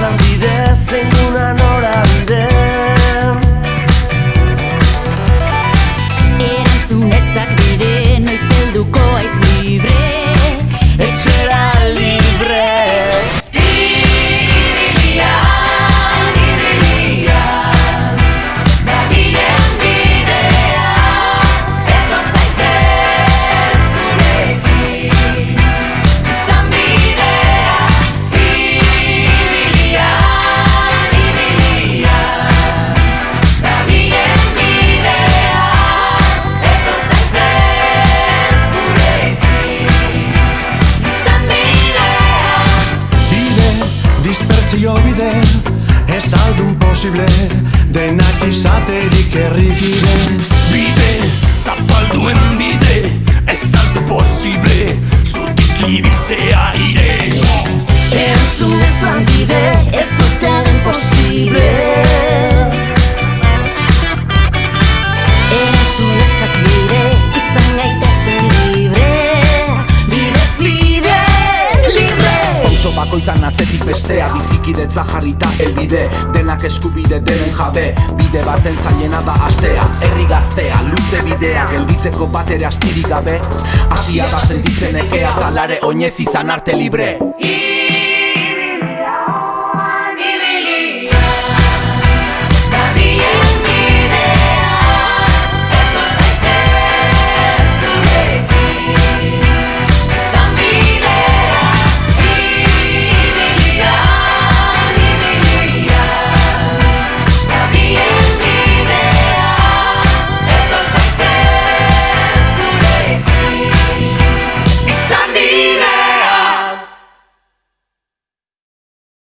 ezan bide zein duna dispertsio bide Ez aldun posible Denak izaterik errikide Bide, zapalduen bide Ez altu posible Zutik ibiltzea ire Entzun ezan bide bakoitzan atzetik bestea Bizikidetza jarrita elbide Denak eskubide denen jabe Bide baten zailena da astea. Herri gaztea, luze bidea Gelditzeko bat ere astirik gabe. Asia da sentitzen ekea Talare oinez izan arte libre